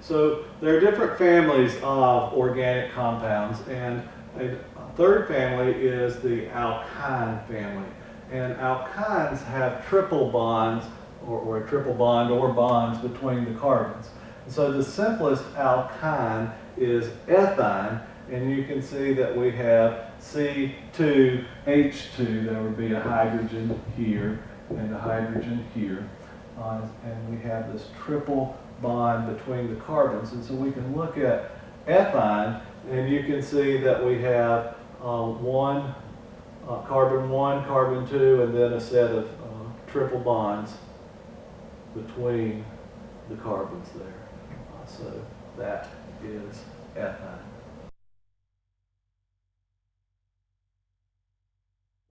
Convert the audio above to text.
So there are different families of organic compounds, and a third family is the alkyne family. And alkynes have triple bonds, or, or a triple bond or bonds between the carbons. So the simplest alkyne is ethyne, and you can see that we have C2H2, there would be a hydrogen here and a hydrogen here. And we have this triple bond between the carbons. And so we can look at ethyne, and you can see that we have uh, one, uh, carbon one, carbon two, and then a set of uh, triple bonds between the carbons there. Uh, so that is ethyne.